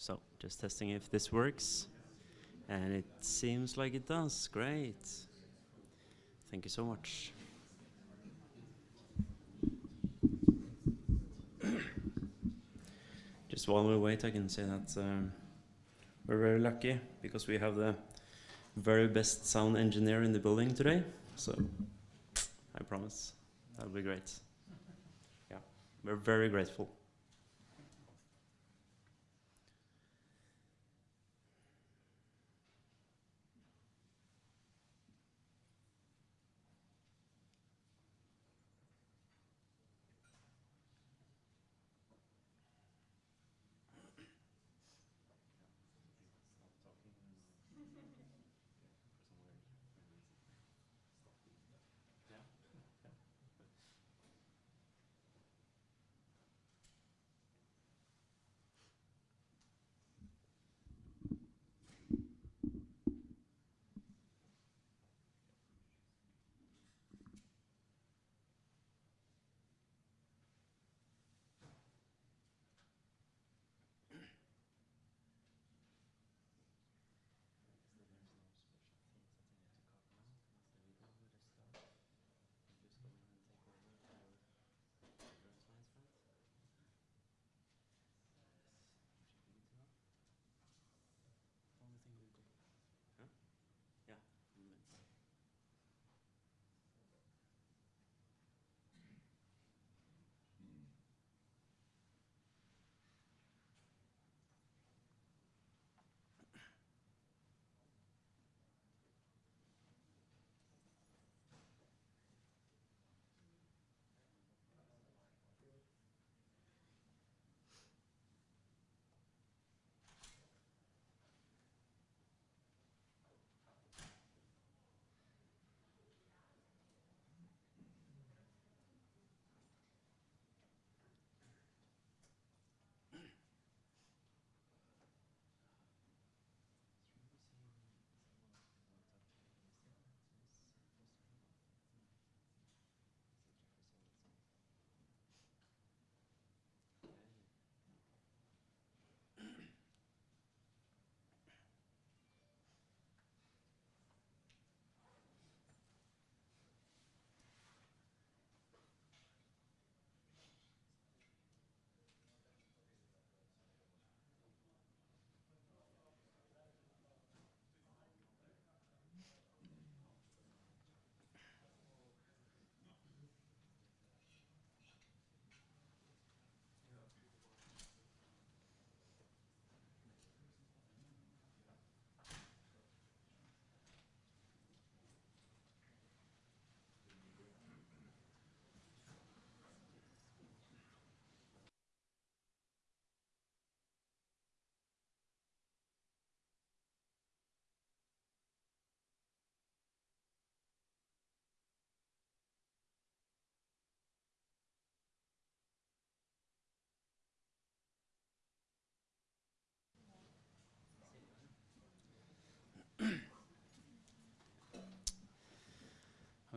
So just testing if this works. And it seems like it does. Great. Thank you so much. Just while we wait, I can say that um, we're very lucky because we have the very best sound engineer in the building today. So I promise that'll be great. Yeah, we're very grateful.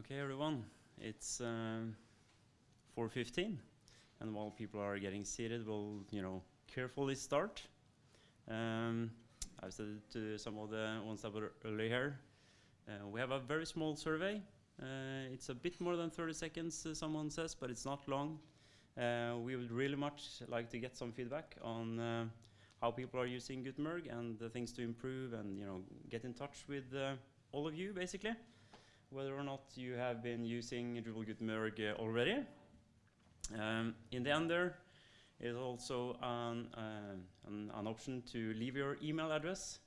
Okay, everyone, it's um, 4.15, and while people are getting seated, we'll, you know, carefully start. Um, I've said to some of the ones that were earlier uh, we have a very small survey. Uh, it's a bit more than 30 seconds, uh, someone says, but it's not long. Uh, we would really much like to get some feedback on uh, how people are using Gutenberg and the things to improve and, you know, get in touch with uh, all of you, basically whether or not you have been using Drupal Gutenberg uh, already. Um, in the end there is also an, uh, an, an, option to leave your email address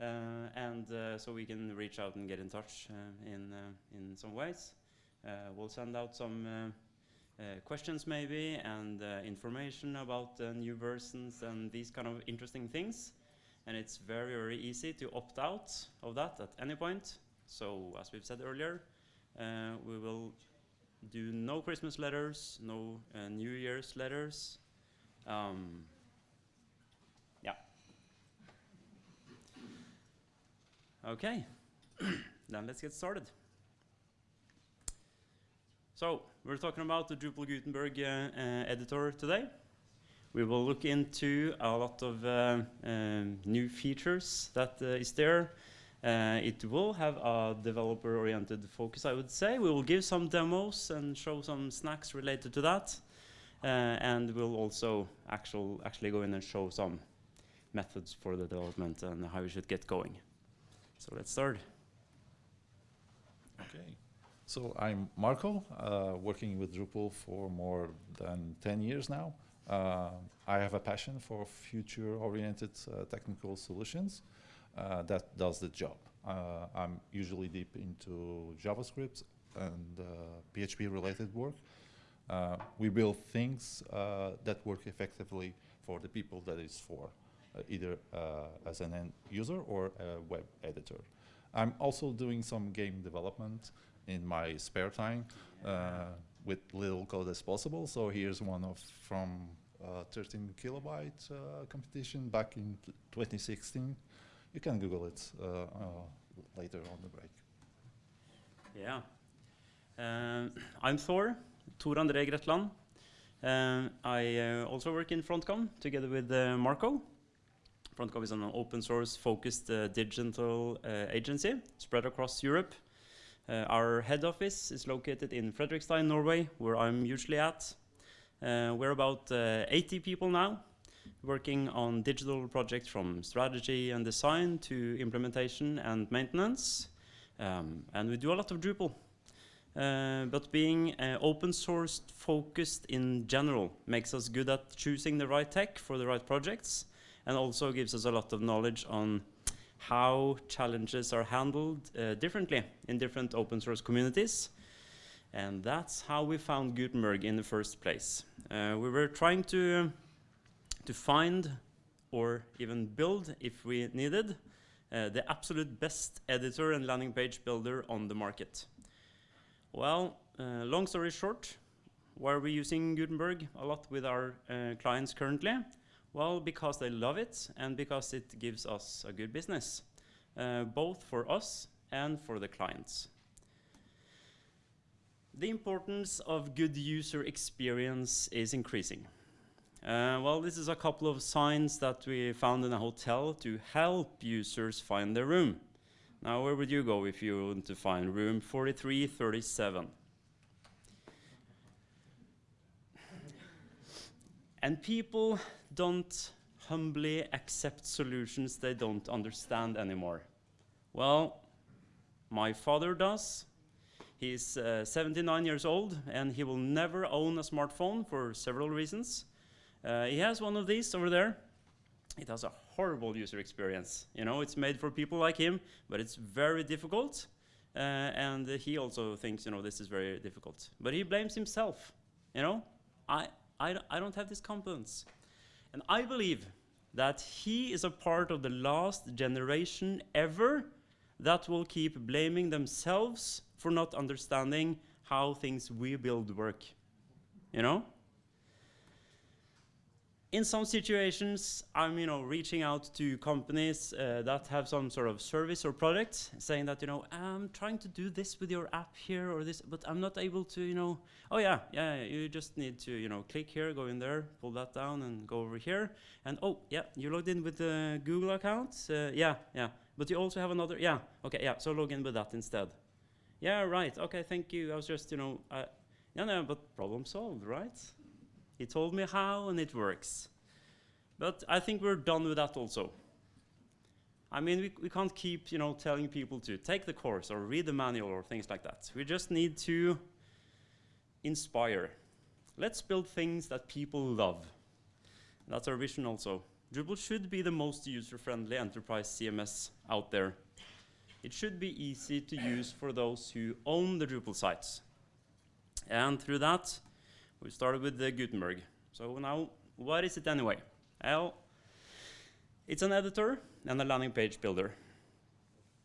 uh, and uh, so we can reach out and get in touch uh, in, uh, in some ways. we'll send out some questions maybe and information about new versions and these kind of interesting things. And it's very, very easy to opt out of that at any point. So as we've said earlier, uh, we will do no Christmas letters, no uh, New Year's letters. Um, yeah. Okay, then let's get started. So we're talking about the Drupal Gutenberg uh, uh editor today. We will look into a lot of uh, um, new features that uh, is there. Uh, it will have a developer-oriented focus, I would say. We will give some demos and show some snacks related to that. Uh, and we'll also actual, actually go in and show some methods for the development and how we should get going. So let's start. Okay. So I'm Marco, uh, working with Drupal for more than 10 years now. Uh, I have a passion for future-oriented uh, technical solutions uh, that does the job. Uh, I'm usually deep into JavaScript and PHP-related work. we build things that work effectively for the people that it's for, either as an end user or a web editor. I'm also doing some game development in my spare time uh, with little code as possible. So here's one of from uh, 13 kilobyte uh, competition back in 2016. You can Google it uh, uh, later on the break. Yeah. Um, I'm Thor, Tor André Gretland. Um, I uh, also work in Frontkom together with Marco. Frontkom is an open source focused digital agency spread across Europe. Uh, our head office is located in Fredrikstad, Norway, where I'm usually at. Uh, we're about uh, 80 people now, working on digital projects from strategy and design to implementation and maintenance. Um, and we do a lot of Drupal. Uh, but being uh, open source focused in general makes us good at choosing the right tech for the right projects and also gives us a lot of knowledge on how challenges are handled uh, differently in different open source communities. And that's how we found Gutenberg in the first place. Uh, we were trying to, to find or even build, if we needed, uh, the absolute best editor and landing page builder on the market. Well, uh, long story short, why are we using Gutenberg a lot with our uh, clients currently? Well, because they love it and because it gives us a good business, uh, both for us and for the clients. The importance of good user experience is increasing. Uh, well, this is a couple of signs that we found in a hotel to help users find their room. Now, where would you go if you want to find room 4337? And people don't humbly accept solutions they don't understand anymore. Well, my father does. He's uh, 79 years old and he will never own a smartphone for several reasons. Uh, he has one of these over there. It has a horrible user experience. You know, it's made for people like him, but it's very difficult. Uh, and he also thinks, you know, this is very difficult. But he blames himself. You know, I, I, I don't have this competence. And I believe that he is a part of the last generation ever that will keep blaming themselves for not understanding how things we build work. You know? In some situations, I'm you know reaching out to companies uh, that have some sort of service or product, saying that you know I'm trying to do this with your app here or this, but I'm not able to you know. Oh yeah, yeah, you just need to you know click here, go in there, pull that down, and go over here, and oh yeah, you logged in with the Google account. Uh, yeah, yeah, but you also have another. Yeah, okay, yeah. So log in with that instead. Yeah, right. Okay, thank you. I was just you know, uh, yeah, no, but problem solved, right? He told me how and it works. But I think we're done with that also. I mean, we, we can't keep, you know, telling people to take the course or read the manual or things like that. We just need to inspire. Let's build things that people love. That's our vision also. Drupal should be the most user-friendly enterprise CMS out there. It should be easy to use for those who own the Drupal sites. And through that, we started with the Gutenberg. So now, what is it anyway? Well, it's an editor and a landing page builder.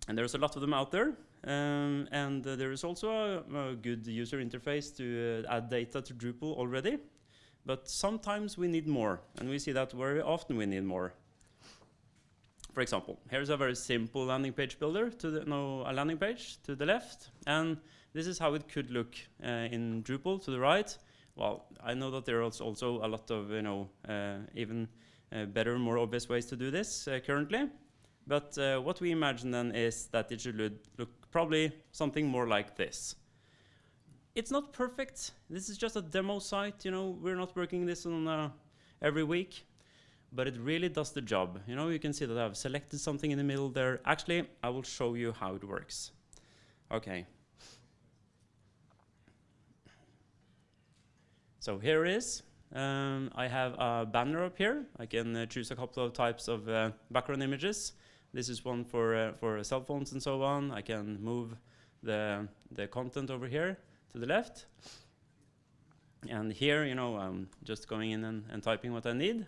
And there's a lot of them out there. Um, and uh, there is also a, a, good user interface to uh, add data to Drupal already. But sometimes we need more, and we see that very often we need more. For example, here's a very simple landing page builder to the, no, a landing page to the left, and this is how it could look uh, in Drupal to the right well, I know that there are also a lot of, you know, uh, even uh, better, more obvious ways to do this uh, currently. But what we imagine then is that it should look, look probably something more like this. It's not perfect. This is just a demo site. You know, we're not working this on uh, every week, but it really does the job. You know, you can see that I've selected something in the middle there. Actually, I will show you how it works. Okay. So here is. Um, I have a banner up here. I can uh, choose a couple of types of uh, background images. This is one for uh, for cell phones and so on. I can move the the content over here to the left. And here, you know, I'm just going in and, and typing what I need.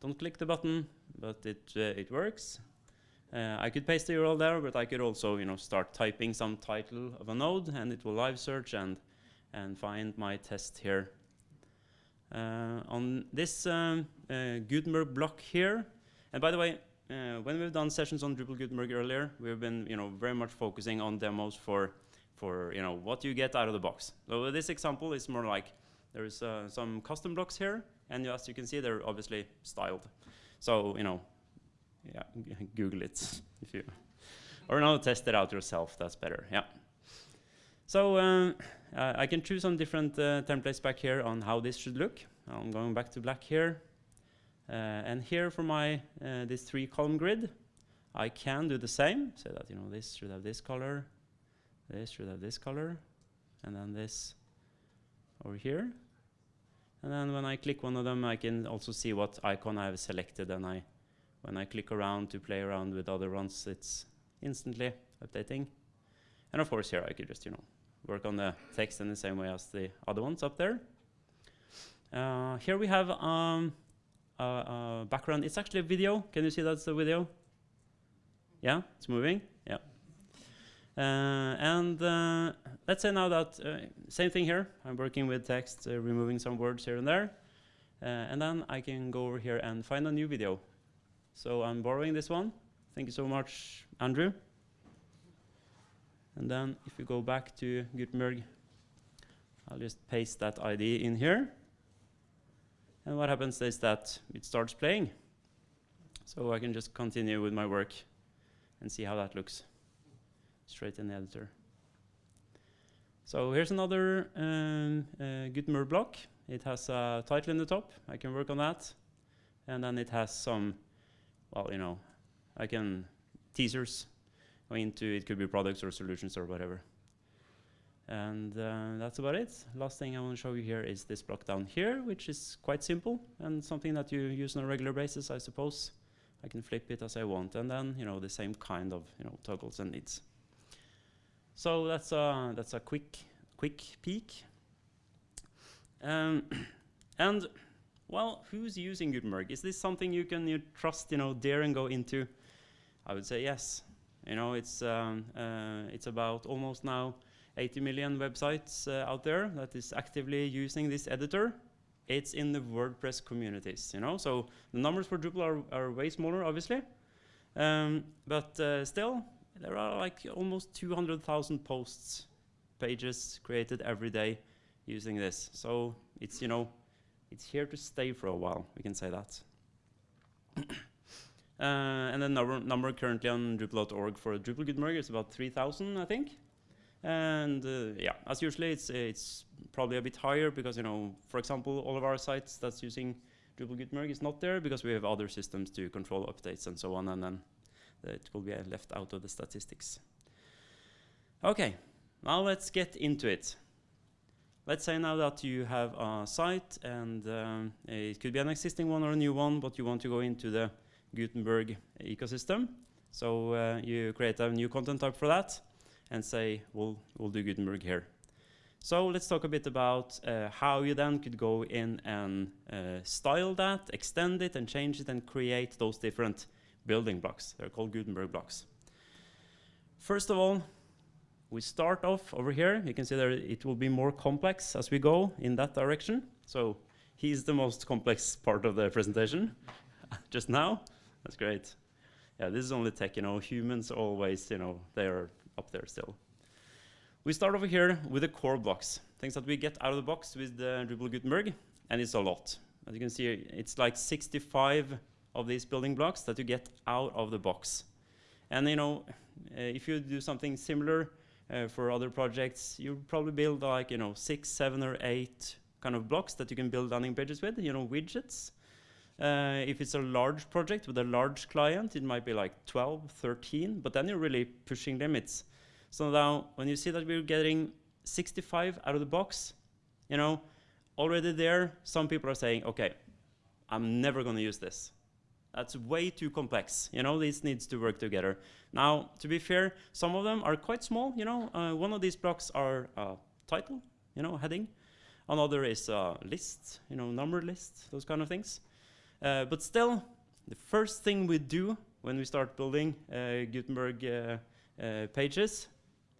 Don't click the button, but it uh, it works. Uh, I could paste the URL there, but I could also, you know, start typing some title of a node, and it will live search and and find my test here. Uh, on this um, uh, Gutenberg block here, and by the way, uh, when we've done sessions on Drupal Gutenberg earlier, we've been, you know, very much focusing on demos for, for, you know, what you get out of the box. So this example is more like there's uh, some custom blocks here, and as you can see, they're obviously styled. So, you know, yeah, Google it if you, or no, test it out yourself. That's better. Yeah. So uh, I can choose some different uh, templates back here on how this should look. I'm going back to black here. Uh, and here for my uh, this three column grid, I can do the same. So that you know this should have this color, this should have this color, and then this over here. And then when I click one of them, I can also see what icon I have selected. And I, when I click around to play around with other ones, it's instantly updating. And of course here I could just, you know, work on the text in the same way as the other ones up there. Uh, here we have um, a, a background. It's actually a video. Can you see that's the video? Yeah, it's moving. Yeah. Uh, and uh, let's say now that uh, same thing here. I'm working with text, uh, removing some words here and there. Uh, and then I can go over here and find a new video. So I'm borrowing this one. Thank you so much, Andrew. And then if we go back to Gutenberg, I'll just paste that ID in here. And what happens is that it starts playing. So I can just continue with my work and see how that looks straight in the editor. So here's another um, uh, Gutenberg block. It has a title in the top. I can work on that. And then it has some, well, you know, I can teasers into, it could be products or solutions or whatever. And uh, that's about it. Last thing I want to show you here is this block down here, which is quite simple and something that you use on a regular basis, I suppose. I can flip it as I want, and then you know the same kind of you know toggles and needs. So that's a that's a quick quick peek. Um, and well, who's using Gutenberg? Is this something you can you trust, you know, dare and go into? I would say yes. You know, it's um, uh, it's about almost now 80 million websites uh, out there that is actively using this editor. It's in the WordPress communities, you know. So the numbers for Drupal are, are way smaller, obviously, um, but uh, still there are like almost 200,000 posts, pages created every day using this. So it's you know, it's here to stay for a while. We can say that. Uh, and the number, number currently on Drupal.org for Drupal Gutenberg is about 3,000, I think. And uh, yeah, as usually, it's it's probably a bit higher because you know, for example, all of our sites that's using Drupal Gutenberg is not there because we have other systems to control updates and so on, and then it will be left out of the statistics. Okay, now let's get into it. Let's say now that you have a site and um, it could be an existing one or a new one, but you want to go into the Gutenberg ecosystem. So uh, you create a new content type for that and say, we'll, we'll do Gutenberg here. So let's talk a bit about uh, how you then could go in and uh, style that, extend it and change it and create those different building blocks. They're called Gutenberg blocks. First of all, we start off over here. You can see that it will be more complex as we go in that direction. So he's the most complex part of the presentation just now. That's great. Yeah, this is only tech, you know, humans always, you know, they are up there still. We start over here with the core blocks. things that we get out of the box with the Drupal Gutenberg, and it's a lot. As you can see, it's like 65 of these building blocks that you get out of the box. And you know, uh, if you do something similar uh, for other projects, you probably build like you know six, seven, or eight kind of blocks that you can build landing pages with. You know, widgets. Uh, if it's a large project with a large client, it might be like 12, 13, but then you're really pushing limits. So now, when you see that we're getting 65 out of the box, you know, already there, some people are saying, okay, I'm never going to use this. That's way too complex. You know, this needs to work together. Now, to be fair, some of them are quite small. You know, uh, one of these blocks are uh, title, you know, heading. Another is a list, you know, number list, those kind of things. Uh, but still, the first thing we do when we start building uh, Gutenberg uh, uh, pages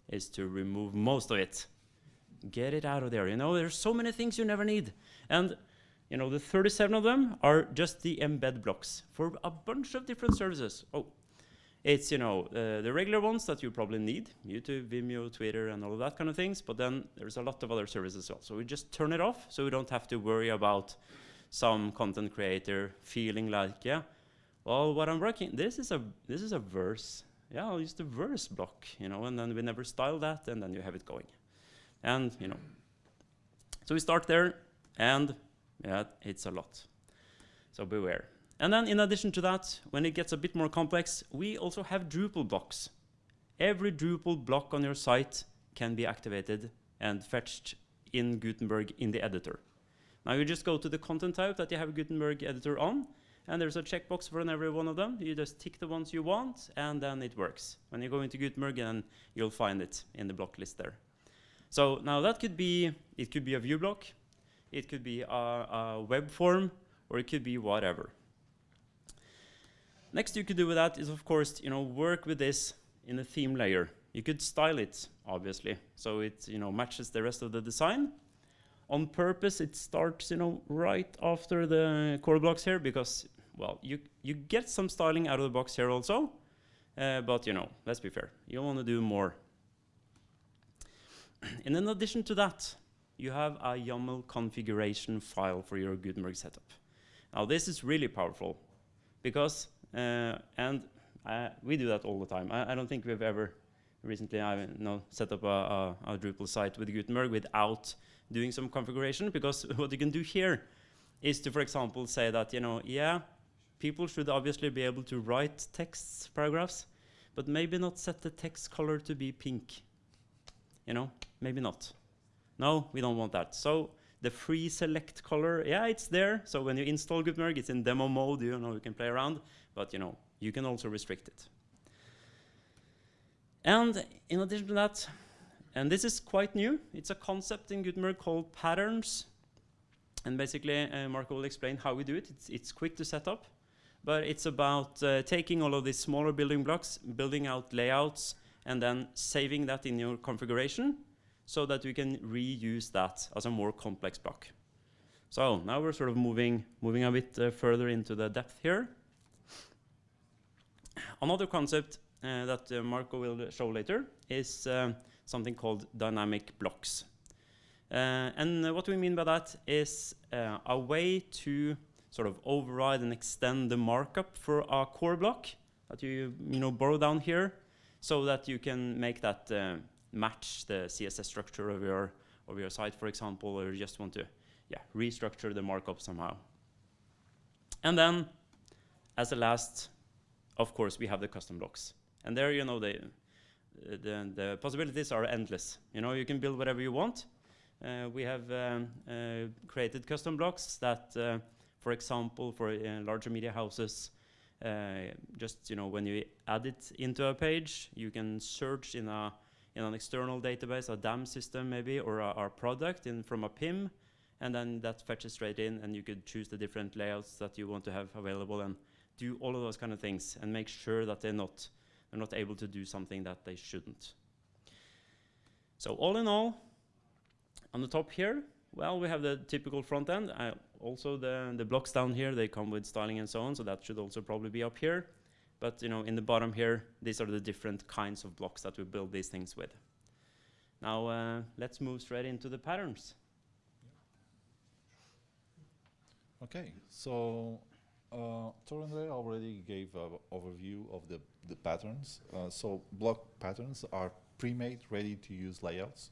is to remove most of it. Get it out of there. You know, there's so many things you never need. And you know, the 37 of them are just the embed blocks for a bunch of different services. Oh, it's, you know, uh, the regular ones that you probably need, YouTube, Vimeo, Twitter, and all of that kind of things, but then there's a lot of other services as well. So we just turn it off so we don't have to worry about some content creator feeling like, yeah, well, what I'm working, this is a, this is a verse. Yeah, I'll use the verse block, you know, and then we never style that, and then you have it going. And, you know, so we start there, and yeah, it's a lot. So beware. And then in addition to that, when it gets a bit more complex, we also have Drupal blocks. Every Drupal block on your site can be activated and fetched in Gutenberg in the editor. Now you just go to the content type that you have a Gutenberg editor on, and there's a checkbox for every one of them. You just tick the ones you want, and then it works. When you go into Gutenberg, you'll find it in the block list there. So now that could be, it could be a view block, it could be a, a web form, or it could be whatever. Next you could do with that is, of course, you know, work with this in the theme layer. You could style it, obviously, so it you know matches the rest of the design. On purpose, it starts you know right after the core blocks here because well, you you get some styling out of the box here also, uh, but you know, let's be fair, you want to do more. and in addition to that, you have a YAML configuration file for your Gutenberg setup. Now this is really powerful because, uh, and uh, we do that all the time. I, I, don't think we've ever recently I know, set up a, a, a, Drupal site with Gutenberg without doing some configuration because what you can do here is to, for example, say that, you know, yeah, people should obviously be able to write text paragraphs, but maybe not set the text color to be pink. You know, maybe not. No, we don't want that. So the free select color, yeah, it's there. So when you install Gutenberg, it's in demo mode, you know, you can play around, but you know, you can also restrict it. And in addition to that, and this is quite new, it's a concept in Gutenberg called patterns. And basically, uh, Marco will explain how we do it. It's, it's quick to set up, but it's about uh, taking all of these smaller building blocks, building out layouts, and then saving that in your configuration so that we can reuse that as a more complex block. So now we're sort of moving, moving a bit uh, further into the depth here. Another concept uh, that uh, Marco will show later is uh, something called dynamic blocks. Uh, and what we mean by that is uh, a way to sort of override and extend the markup for a core block that you, you know, borrow down here so that you can make that match the CSS structure of your of your site, for example, or you just want to yeah, restructure the markup somehow. And then, as a last, of course, we have the custom blocks. And there, you know, the, the, the possibilities are endless. You know, you can build whatever you want. Uh, we have um, created custom blocks that, for example, for larger media houses, just, you know, when you add it into a page, you can search in a in an external database, a DAM system maybe, or our product in from a PIM, and then that fetches straight in, and you could choose the different layouts that you want to have available, and do all of those kind of things, and make sure that they're not they're not able to do something that they shouldn't. So all in all, on the top here, well, we have the typical front end. Uh, also, the the blocks down here they come with styling and so on, so that should also probably be up here. But you know, in the bottom here, these are the different kinds of blocks that we build these things with. Now uh, let's move straight into the patterns. Okay, so uh, Tor André already gave an overview of the, the patterns. Uh, so block patterns are pre-made, ready-to-use layouts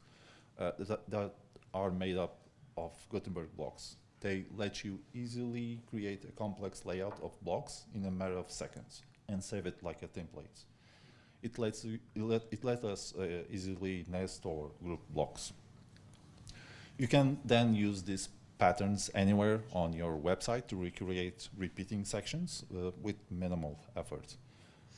uh, that, that are made up of Gutenberg blocks. They let you easily create a complex layout of blocks in a matter of seconds and save it like a template. It lets, you, it let, it us uh, easily nest or group blocks. You can then use these patterns anywhere on your website to recreate repeating sections uh, with minimal effort.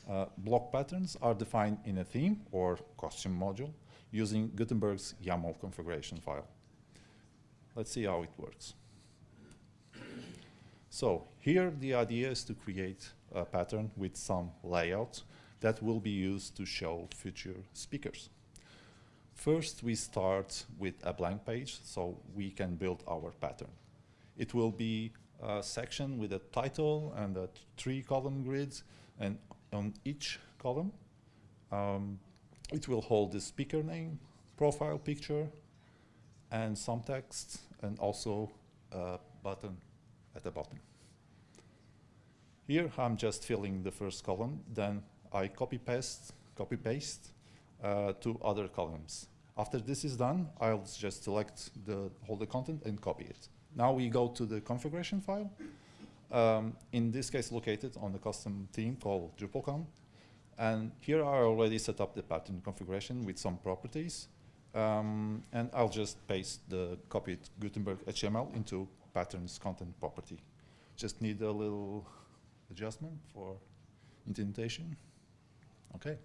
Uh, block patterns are defined in a theme or costume module using Gutenberg's YAML configuration file. Let's see how it works. So here the idea is to create a pattern with some layout that will be used to show future speakers. First, we start with a blank page so we can build our pattern. It will be a section with a title and a three column grids and on each column um, it will hold the speaker name, profile picture and some text and also a button at the bottom. Here I'm just filling the first column, then I copy paste, copy paste uh, to other columns. After this is done, I'll just select the the content and copy it. Now we go to the configuration file. Um, in this case, located on the custom theme called DrupalCon. And here I already set up the pattern configuration with some properties. Um, and I'll just paste the copied Gutenberg HTML into patterns content property. Just need a little adjustment for indentation. Okay.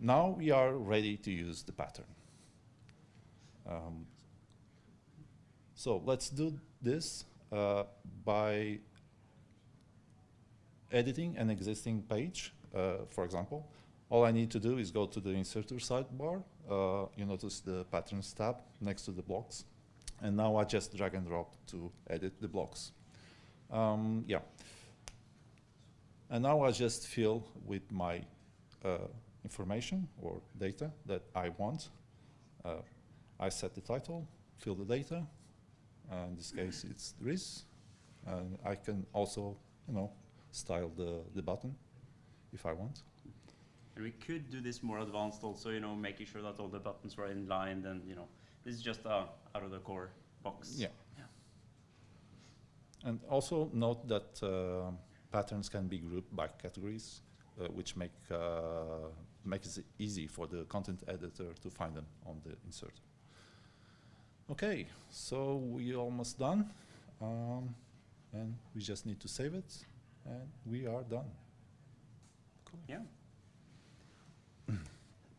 Now we are ready to use the pattern. Um, so let's do this uh, by editing an existing page, uh, for example. All I need to do is go to the inserter sidebar. Uh, you notice the patterns tab next to the blocks. And now I just drag and drop to edit the blocks. Um, yeah. And now I just fill with my uh, information or data that I want. Uh, I set the title, fill the data. Uh, in this case, it's Dries. And I can also, you know, style the, the button if I want. And we could do this more advanced also, you know, making sure that all the buttons were in line and, you know, this is just a out of the core box. Yeah. Yeah. And also note that uh, patterns can be grouped by categories, uh, which make uh, makes it easy for the content editor to find them on the inserter. Okay, so we almost done, um, and we just need to save it, and we are done. Cool. Yeah.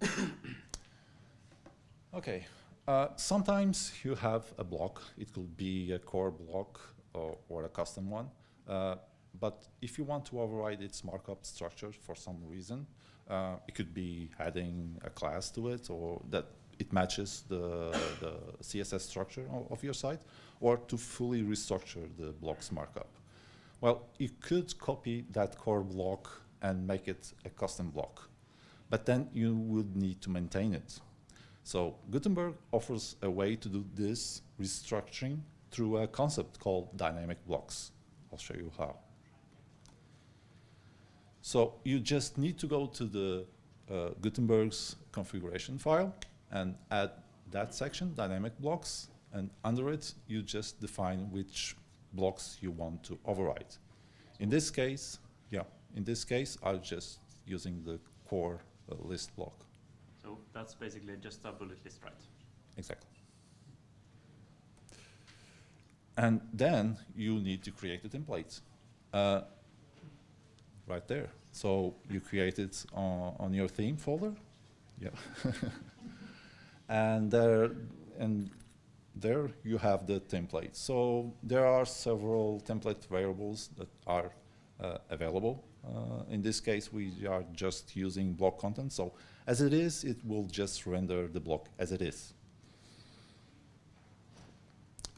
Okay. Uh, sometimes you have a block. It could be a core block or, or a custom one. Uh, but if you want to override its markup structure for some reason, uh, it could be adding a class to it or that it matches the, the CSS structure of, your site or to fully restructure the block's markup. Well, you could copy that core block and make it a custom block, but then you would need to maintain it. So Gutenberg offers a way to do this restructuring through a concept called dynamic blocks. I'll show you how. So you just need to go to the uh, Gutenberg's configuration file and add that section, dynamic blocks, and under it you just define which blocks you want to override. In this case, yeah, in this case I'm just using the core uh, list block. So that's basically just a bullet list, right? Exactly. And then you need to create a template. Uh, right there. So you create it on, on your theme folder. Yeah. and there and there you have the template. So there are several template variables that are uh, available. Uh, in this case, we are just using block content. So as it is, it will just render the block as it is.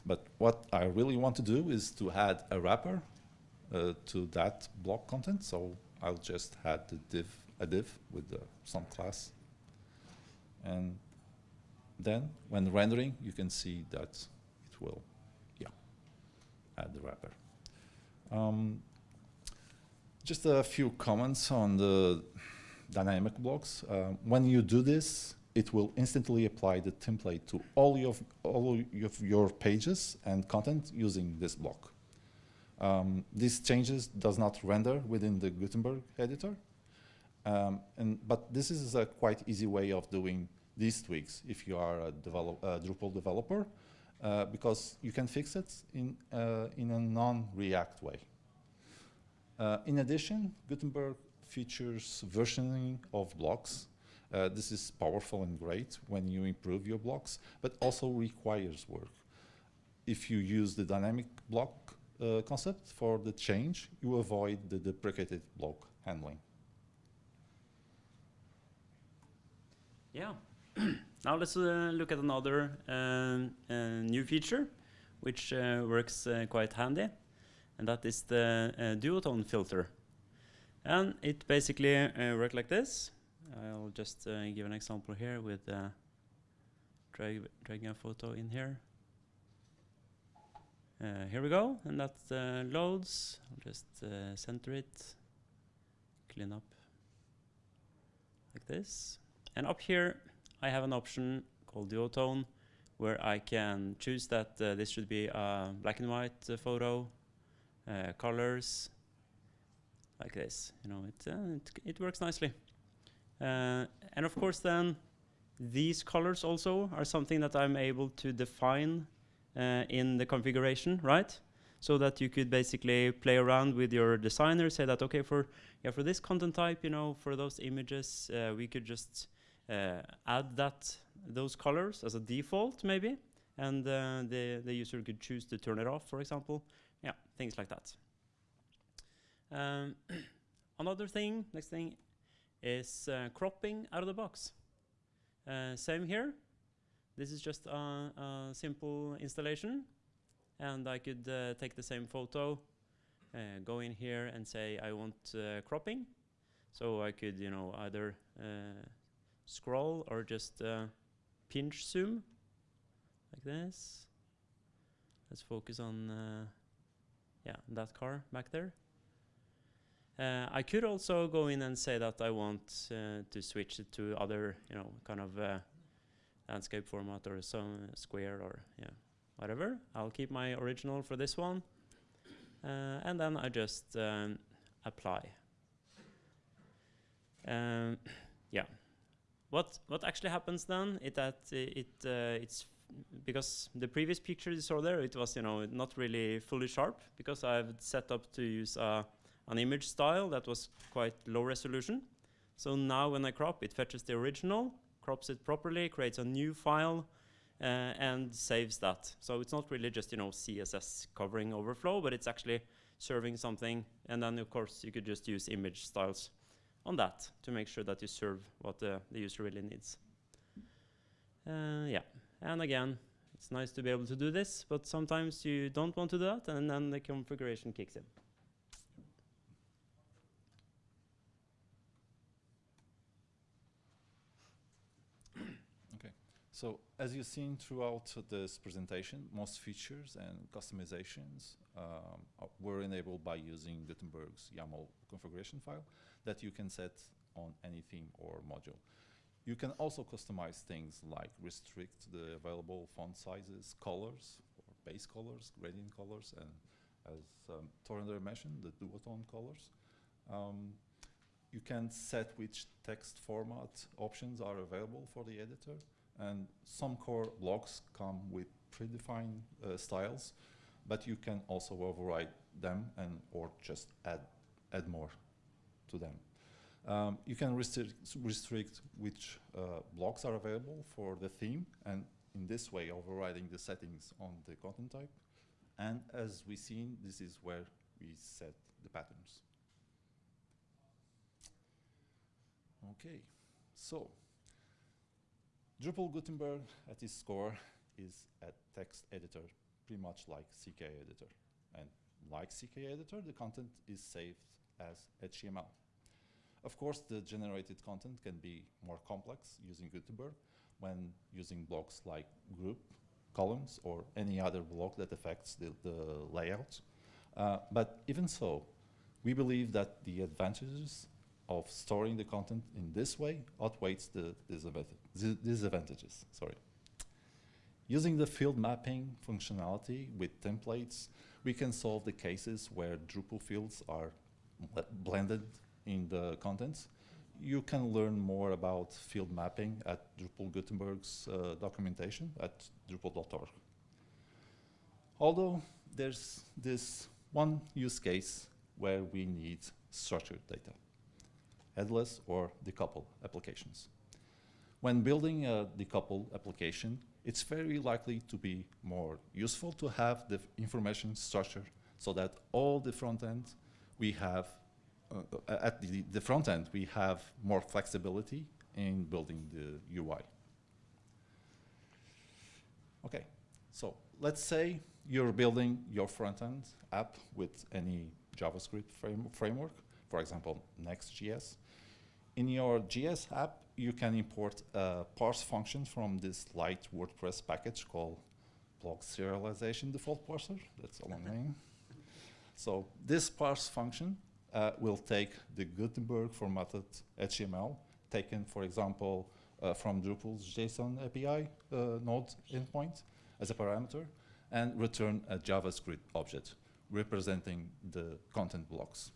But what I really want to do is to add a wrapper uh, to that block content. So I'll just add the div, a div with some class. And then when rendering, you can see that it will, yeah, add the wrapper. Um, just a few comments on the dynamic blocks. Um, when you do this, it will instantly apply the template to all of, all of your pages and content using this block. Um, these changes does not render within the Gutenberg editor, um, and, but this is a quite easy way of doing these tweaks if you are a, develop, a Drupal developer, uh, because you can fix it in, uh, in a non-React way. Uh, in addition, Gutenberg features versioning of blocks. Uh, this is powerful and great when you improve your blocks, but also requires work. If you use the dynamic block uh, concept for the change, you avoid the deprecated block handling. Yeah. now let's uh, look at another um, uh, new feature, which uh, works uh, quite handy, and that is the uh, duotone filter. And it basically uh, works like this. I'll just give an example here with drag dragging a photo in here. here we go, and that loads. I'll just center it, clean up like this. And up here, I have an option called duotone, where I can choose that uh, this should be a black and white uh, photo, uh, colors, like this. You know, it, uh, it, it works nicely. Uh, and of course, then these colors also are something that I'm able to define uh, in the configuration, right? So that you could basically play around with your designer, say that okay, for yeah, for this content type, you know, for those images, we could just add that those colors as a default maybe and uh, the, the user could choose to turn it off for example. Yeah things like that. Um, another thing next thing is uh, cropping out of the box. Uh, same here. This is just a, a simple installation and I could uh, take the same photo uh, go in here and say I want cropping. So I could you know either scroll or just uh, pinch zoom like this. Let's focus on uh, yeah that car back there. Uh, I could also go in and say that I want uh, to switch it to other you know kind of uh, landscape format or some square or yeah whatever. I'll keep my original for this one. Uh, and then I just um, apply. Um, what what actually happens then is that it uh, it's because the previous picture you saw there it was you know not really fully sharp because I've set up to use uh, an image style that was quite low resolution. So now when I crop, it fetches the original, crops it properly, creates a new file, uh, and saves that. So it's not really just you know CSS covering overflow, but it's actually serving something. And then of course you could just use image styles on that to make sure that you serve what the, the user really needs. Uh, yeah, and again, it's nice to be able to do this, but sometimes you don't want to do that, and then the configuration kicks in. Okay, so as you've seen throughout this presentation, most features and customizations um, were enabled by using Gutenberg's YAML configuration file that you can set on any theme or module. You can also customize things like restrict the available font sizes, colors, or base colors, gradient colors, and as um, Tor André mentioned, the duotone colors. Um, you can set which text format options are available for the editor, and some core blocks come with predefined uh, styles, but you can also override them and or just add add more to them. Um, you can restrict, restrict which uh, blocks are available for the theme, and in this way overriding the settings on the content type. And as we've seen, this is where we set the patterns. Okay, so Drupal Gutenberg at its core is a text editor, pretty much like CKEditor. And like CKEditor, the content is saved as HTML. Of course, the generated content can be more complex using Gutenberg, when using blocks like group, columns, or any other block that affects the, the layout. Uh, but even so, we believe that the advantages of storing the content in this way outweighs the disadvantages. Sorry. Using the field mapping functionality with templates, we can solve the cases where Drupal fields are bl- blended in the contents. You can learn more about field mapping at Drupal Gutenberg's uh, documentation at drupal.org. Although there's this one use case where we need structured data, headless or decoupled applications. When building a decoupled application, it's very likely to be more useful to have the information structure so that all the front end we have, Uh, at the, the front end, we have more flexibility in building the UI. Okay, so let's say you're building your front end app with any JavaScript frame framework, for example, Next.js. In your JS app, you can import a parse function from this light WordPress package called block serialization default parser. That's a long name. So this parse function uh, will take the Gutenberg formatted HTML taken, for example, uh, from Drupal's JSON API uh, node endpoint as a parameter and return a JavaScript object representing the content blocks.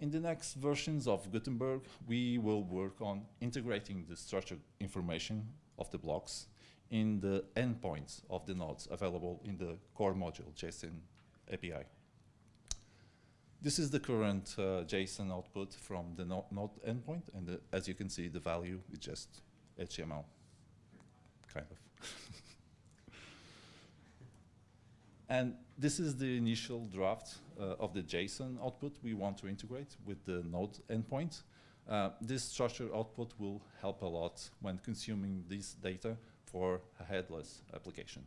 In the next versions of Gutenberg, we will work on integrating the structured information of the blocks in the endpoints of the nodes available in the core module JSON API. This is the current uh, JSON output from the no node endpoint, and the, as you can see, the value is just HTML, kind of. and this is the initial draft uh, of the JSON output we want to integrate with the node endpoint. Uh, this structured output will help a lot when consuming this data for a headless application.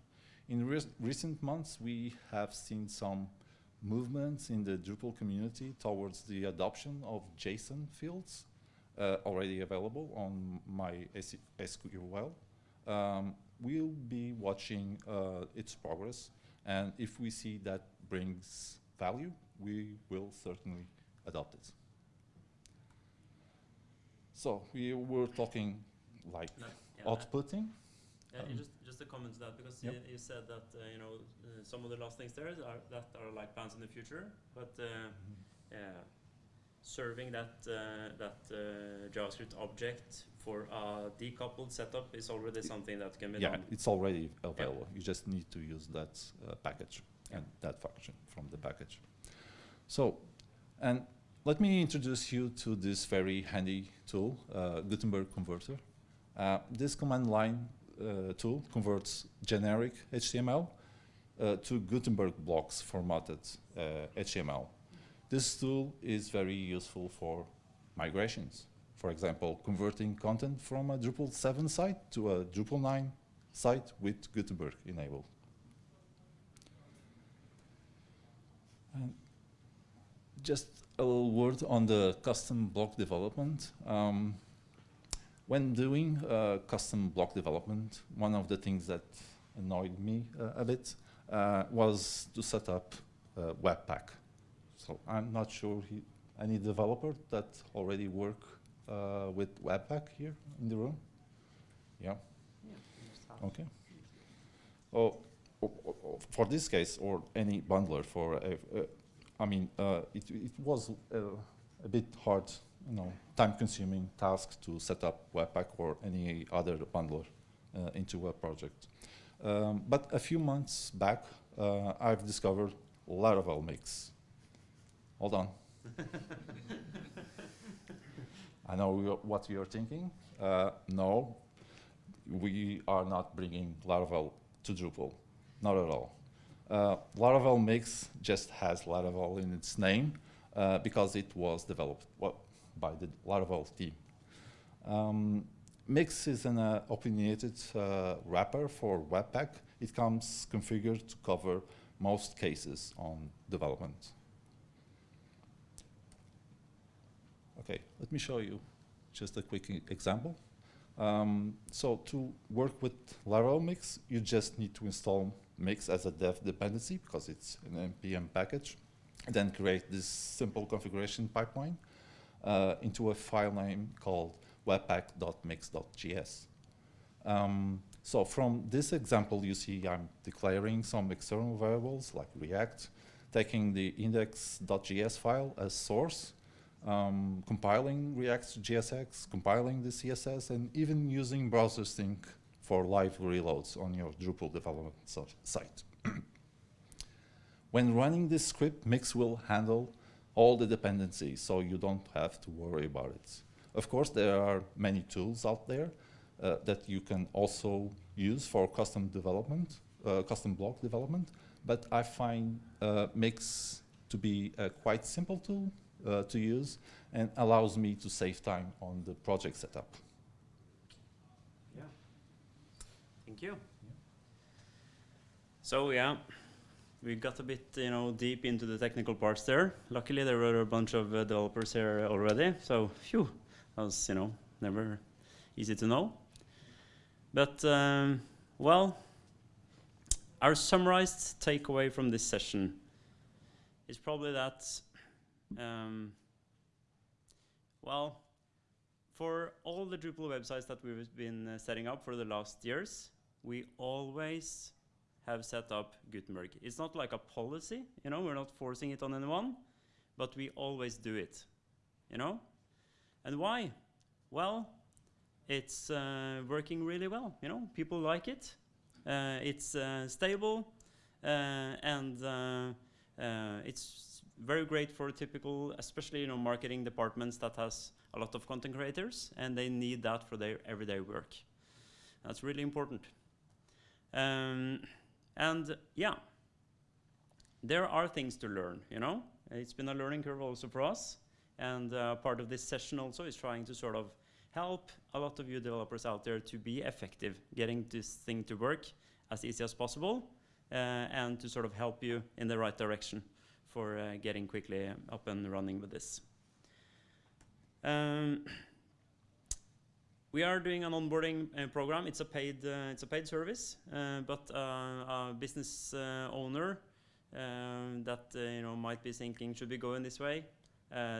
In re recent months, we have seen some movements in the Drupal community towards the adoption of JSON fields uh, already available on my SQL. Um, we'll be watching uh, its progress, and if we see that brings value, we will certainly adopt it. So we were talking like No, yeah, outputting. Yeah, Um, just just a comment to that because Yep. you, you said that uh, you know uh, some of the last things there are that are like plans in the future, but uh, yeah, serving that uh, that uh, JavaScript object for a decoupled setup is already something that can be Yeah, done. it's already available. You just need to use that uh, package and that function from the package. So, and let me introduce you to this very handy tool, uh, Gutenberg Converter. Uh, this command line tool converts generic HTML uh, to Gutenberg blocks formatted uh, HTML. This tool is very useful for migrations. For example, converting content from a Drupal 7 site to a Drupal 9 site with Gutenberg enabled. And just a little word on the custom block development. Um, when doing uh, custom block development, one of the things that annoyed me uh, a bit uh, was to set up uh, Webpack. So I'm not sure he, any developer that already work uh, with Webpack here in the room. Yeah. Okay. Oh, o- o- o- for this case or any bundler for, uh, I mean, uh, it, it was uh, a bit hard, you know, time-consuming task to set up Webpack or any other bundler uh, into a project. Um, but a few months back, uh, I've discovered Laravel Mix. Hold on. I know what you're thinking. Uh, no, we are not bringing Laravel to Drupal, not at all. Uh, Laravel Mix just has Laravel in its name uh, because it was developed well, by the Laravel team. Um, Mix is an uh, opinionated uh, wrapper for Webpack. It comes configured to cover most cases on development. Okay, let me show you just a quick example. Um, so to work with Laravel Mix, you just need to install Mix as a dev dependency because it's an npm package, then create this simple configuration pipeline uh, into a file name called webpack.mix.js. Um, so from this example, you see I'm declaring some external variables like React, taking the index.js file as source, um, compiling React to JSX, compiling the CSS, and even using browser sync for live reloads on your Drupal development site. when running this script, Mix will handle all the dependencies, so you don't have to worry about it. Of course, there are many tools out there uh, that you can also use for custom development, uh, custom block development, but I find uh, Mix to be a quite simple tool uh, to use and allows me to save time on the project setup. Yeah. Thank you. So yeah, we got a bit, you know, deep into the technical parts there. Luckily, there were a bunch of uh, developers here already, so phew, that was, you know, never easy to know. But um, well, our summarized takeaway from this session is probably that, um, well, for all the Drupal websites that we've been uh, setting up for the last years, we always have set up Gutenberg. It's not like a policy, you know, we're not forcing it on anyone, but we always do it, you know? And why? Well, it's uh, working really well, you know, people like it. Uh, it's uh, stable, uh, and uh, uh, it's very great for typical, especially, you know, marketing departments that has a lot of content creators, and they need that for their everyday work. That's really important. Um, and yeah, there are things to learn, you know? It's been a learning curve also for us. And uh, part of this session also is trying to sort of help a lot of you developers out there to be effective, getting this thing to work as easy as possible, uh, and to sort of help you in the right direction for uh, getting quickly up and running with this. Um, we are doing an onboarding uh, program. It's a paid, uh, it's a paid service, uh, but a business owner um, that you know might be thinking, should we go in this way?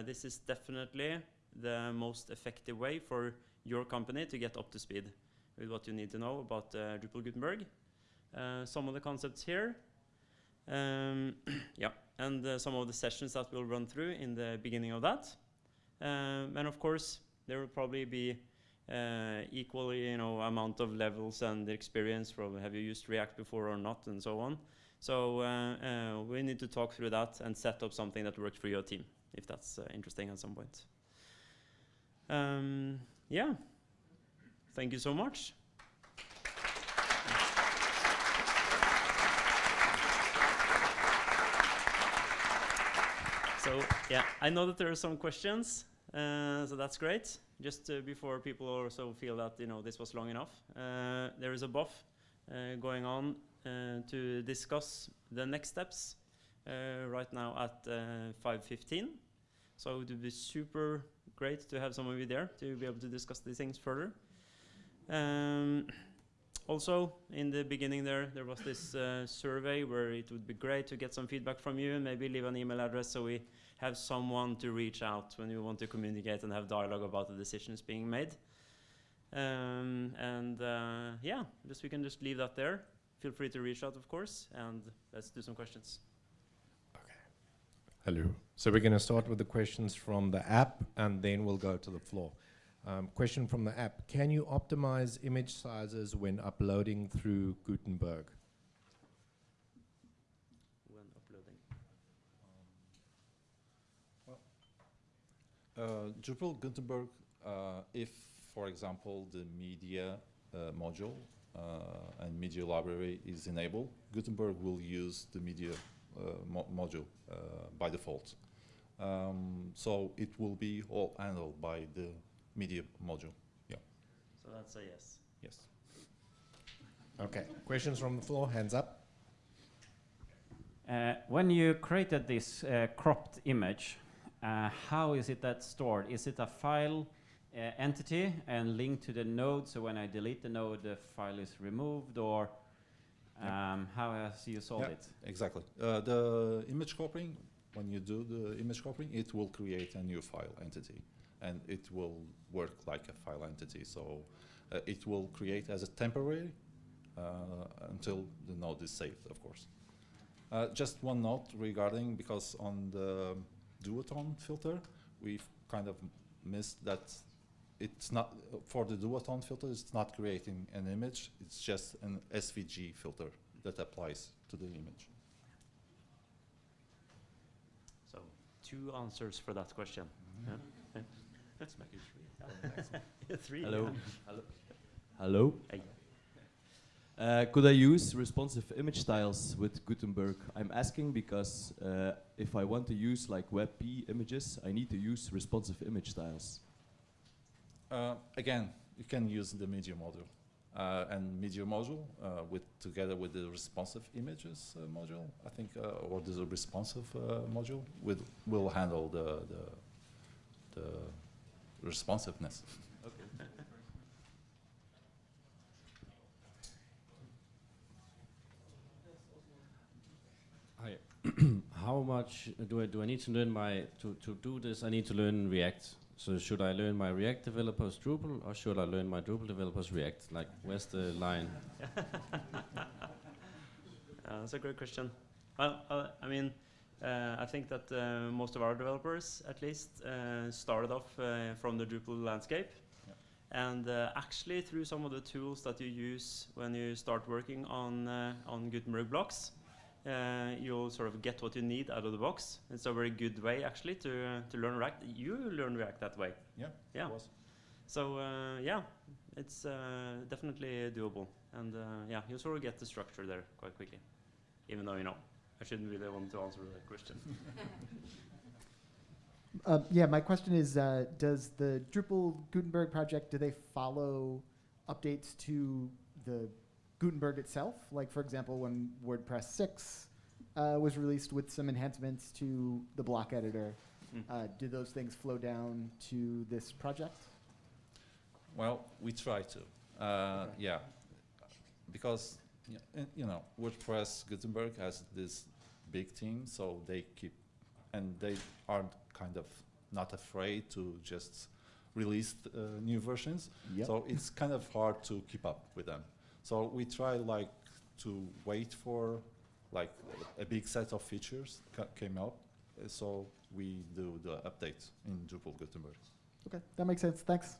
This is definitely the most effective way for your company to get up to speed with what you need to know about Drupal Gutenberg. Some of the concepts here, um, yeah, and uh, some of the sessions that we'll run through in the beginning of that. Um, and of course, there will probably be uh, equally, you know, amount of levels and experience from have you used React before or not, and so on. So uh, uh, we need to talk through that and set up something that works for your team, if that's uh, interesting at some point. Um, yeah. Thank you so much. So yeah, I know that there are some questions, uh, so that's great. Just uh, before people also feel that you know this was long enough, uh, there is a buff uh, going on to discuss the next steps right now at 5:15. So it would be super great to have some of you there to be able to discuss these things further. Um, also, in the beginning there, there was this uh, survey where it would be great to get some feedback from you and maybe leave an email address so we have someone to reach out when you want to communicate and have dialogue about the decisions being made. Um, and uh, yeah, just we can just leave that there. Feel free to reach out, of course, and let's do some questions. Okay. Hello. So we're going to start with the questions from the app, and then we'll go to the floor. Um, question from the app: Can you optimize image sizes when uploading through Gutenberg? when uploading. Uh, Drupal Gutenberg, uh, if, for example, the media uh, module uh, and media library is enabled, Gutenberg will use the media uh, mo module uh, by default. Um, so it will be all handled by the media module. Yeah. So that's a yes. Yes. Okay. Questions from the floor? Hands up. Uh, when you created this uh, cropped image, uh, how is it that stored? Is it a file uh, entity and linked to the node. So when I delete the node, the file is removed, or um, how has you solved Yeah. it? Exactly. Uh, the image copying, when you do the image copying, it will create a new file entity, and it will work like a file entity. So uh, it will create as a temporary uh, until the node is saved, of course. Uh, just one note regarding because on the duotone filter, we've kind of missed that it's not for the duotone filter. It's not creating an image. It's just an SVG filter that applies to the image. So two answers for that question. Mm-hmm. Yeah. Yeah. Let's make it three. Yeah, Three. Hello. Hello. Hello. Hey. Uh, could I use responsive image styles with Gutenberg? I'm asking because uh, if I want to use like WebP images, I need to use responsive image styles. Uh, again, you can use the media module. Uh, and media module uh, with together with the responsive images module, I think, or the responsive module, with, will handle the, the, the responsiveness. Hi. How much do I do I need to learn my to to do this? I need to learn React. So should I learn my React developers Drupal or should I learn my Drupal developers React? Like where's the line? Uh, that's a great question. Well, uh, I mean, uh, I think that uh, most of our developers, at least, uh, started off uh, from the Drupal landscape. And uh, actually, through some of the tools that you use when you start working on uh, on Gutenberg blocks, uh, you'll sort of get what you need out of the box. It's a very good way, actually, to uh, to learn React. You learn React that way. Yeah, Yeah. it was. So uh, yeah, it's uh, definitely doable, and uh, yeah, you sort of get the structure there quite quickly. Even though you know, I shouldn't really want to answer that question. Uh, yeah, my question is, uh, does the Drupal Gutenberg project, do they follow updates to the Gutenberg itself? Like, for example, when WordPress 6 uh, was released with some enhancements to the block editor, Mm. uh, do those things flow down to this project? Well, we try to. Uh, Okay. Yeah, because uh, you know WordPress Gutenberg has this big team, so they keep and they aren't kind of not afraid to just release uh, new versions. Yep. So it's kind of hard to keep up with them. So we try like to wait for like a big set of features ca- came up. uh, So we do the updates in Drupal Gutenberg. Okay, that makes sense. Thanks.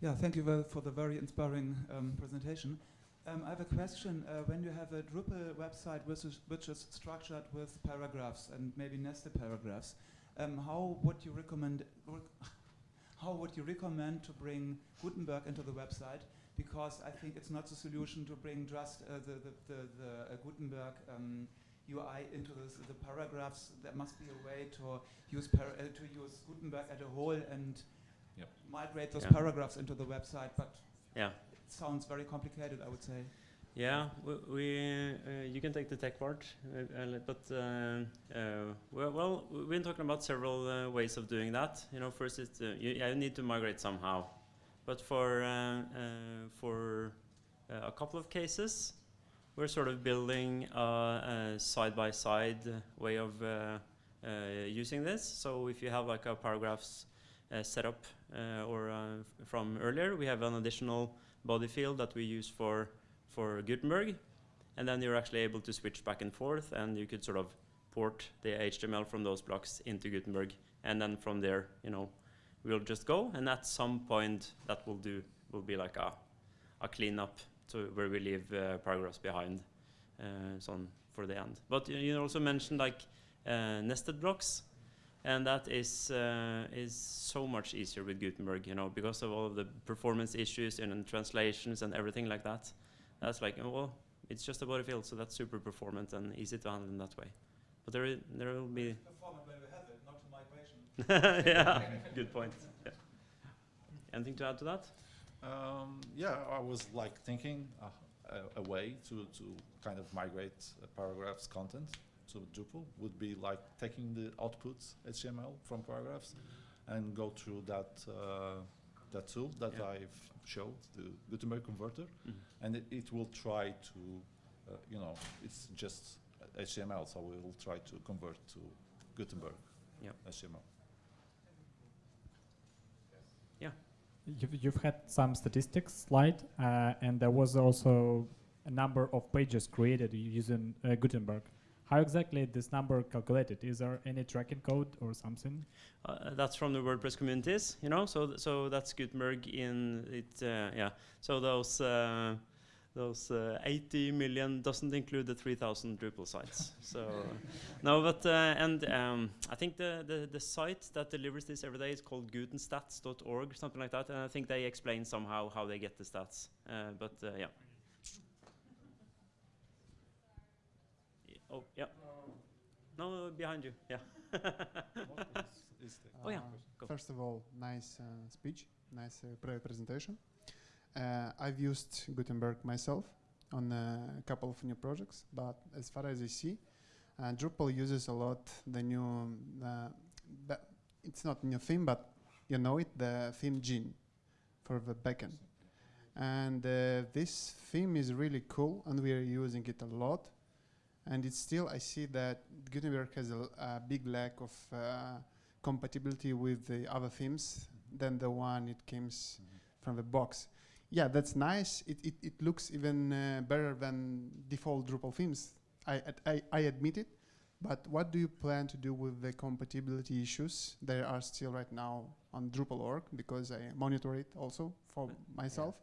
Yeah, thank you very for the very inspiring um, presentation. Um, I have a question. Uh, when you have a Drupal website which is, which is structured with paragraphs and maybe nested paragraphs, um, how would you recommend rec how would you recommend to bring Gutenberg into the website? Because I think it's not the solution to bring just uh, the, the, the, the uh, Gutenberg um, UI into this, the paragraphs. There must be a way to use par uh, to use Gutenberg as a whole and Yep. migrate those Yeah. paragraphs into the website, but Yeah. it sounds very complicated, I would say. Yeah, we, uh, you can take the tech part, uh, but uh, uh, well, we've been talking about several uh, ways of doing that. You know, first it's uh, you, yeah, you need to migrate somehow, but for for a couple of cases, we're sort of building a, a side-by-side way of uh, uh, using this. So if you have like a paragraphs set up uh, or from earlier, we have an additional body field that we use for for Gutenberg, and then you're actually able to switch back and forth, and you could sort of port the HTML from those blocks into Gutenberg, and then from there, you know, we'll just go, and at some point, that will do will be like a a cleanup to where we leave uh, paragraphs behind, uh, so on for the end. But you, also mentioned like uh, nested blocks, and that is uh, is so much easier with Gutenberg, you know, because of all of the performance issues and, and translations and everything like that. That's like, oh, well, it's just a body field, so that's super performant and easy to handle in that way. But there, there will be. Performant when we have it, not to migration. yeah, good point. Yeah. Anything to add to that? Um, yeah, I was like thinking uh, a, a way to, to kind of migrate uh, paragraphs content to Drupal would be like taking the outputs HTML from paragraphs and go through that uh, that tool that Yeah. I've showed, the Gutenberg converter, Mhm. and it, it will try to, uh, you know, it's just HTML, so we will try to convert to Gutenberg Yeah. HTML. You've, you've had some statistics slide, uh, and there was also a number of pages created using uh, Gutenberg. How exactly this number calculated? Is there any tracking code or something? Uh, that's from the WordPress communities, you know. So th- so that's Gutenberg in it. Uh, yeah. So those uh, those uh, 80 million doesn't include the 3,000 Drupal sites. so no, but uh, and um, I think the, the the site that delivers this every day is called Gutenstats.org, something like that. And I think they explain somehow how they get the stats. Uh, but uh, yeah. Oh yeah. No, behind you. Yeah. Oh, yeah. Go. First of all, nice uh, speech, nice uh, pre- presentation. Uh, I've used Gutenberg myself on a couple of new projects, but as far as I see, uh, Drupal uses a lot the new, uh, it's not new theme, but you know it, the theme Gin for the backend. And uh, this theme is really cool, and we are using it a lot. And it's still, I see that Gutenberg has a big lack of uh, compatibility with the other themes than the one it comes from the box. Yeah, that's nice. It, it, it looks even uh, better than default Drupal themes. I, I, I admit it. But what do you plan to do with the compatibility issues that are still right now on Drupal.org? Because I monitor it also for myself.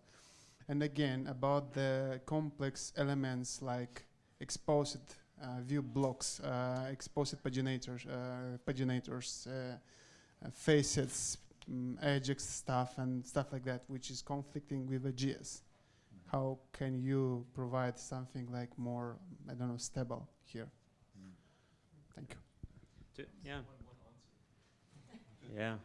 And again, about the complex elements like exposed uh, view blocks, uh, exposed paginators, uh, paginators, uh, uh, facets, um, Ajax stuff, and stuff like that, which is conflicting with the GS. How can you provide something like more, I don't know, stable here? Thank you. Yeah. Yeah.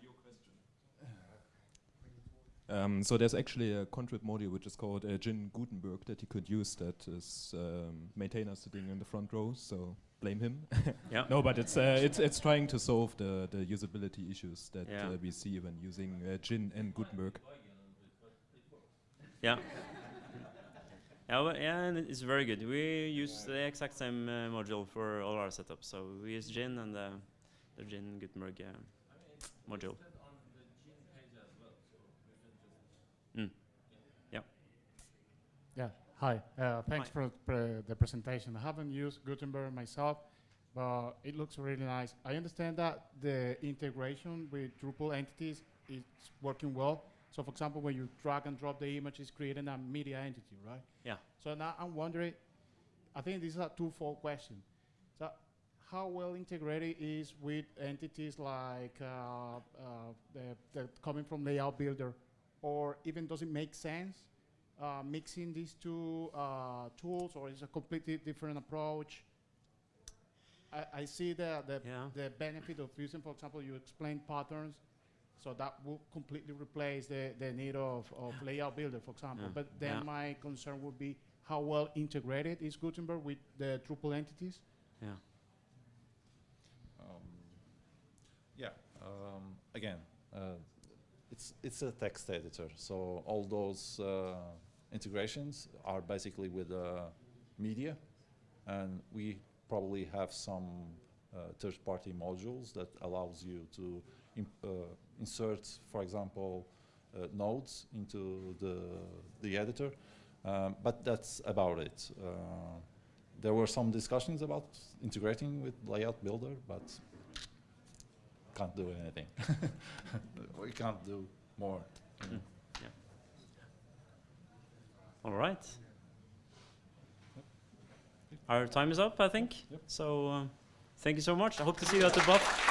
Um, so there's actually a contrib module which is called uh, Gin Gutenberg that you could use that is um, maintainer sitting in the front row, so blame him. Yeah. no, but it's uh, it's it's trying to solve the the usability issues that Yeah. uh, we see when using uh, Gin and Gutenberg. Yeah. Yeah, well, yeah, and it's very good. We use the exact same uh, module for all our setups. So we use Gin and the, the Gin Gutenberg uh, module. Mm. Yeah. Yeah, hi. Uh, thanks Hi. for pre- the presentation. I haven't used Gutenberg myself, but it looks really nice. I understand that the integration with Drupal entities is working well. So, for example, when you drag and drop the image, it's creating a media entity, right? Yeah. So now I'm wondering, I think this is a two-fold question. So, how well integrated is with entities like uh, uh, the, the coming from Layout Builder, or even does it make sense uh, mixing these two uh, tools, or is a completely different approach? I, I see the the, Yeah. the benefit of using, for example, you explain patterns, so that will completely replace the, the need of, of layout builder, for example. Yeah. But then Yeah. my concern would be how well integrated is Gutenberg with the Drupal entities? Yeah. Um, yeah. Um, again, uh, it's it's a text editor, so all those uh, integrations are basically with uh, media, and we probably have some uh, third-party modules that allows you to uh, insert, for example, nodes into the the editor. Um, but that's about it. There were some discussions about integrating with Layout Builder, but can't do anything. we can't do more. Mm. All right. Our time is up, I think. Yep. So uh, thank you so much. I hope to see you at the buff.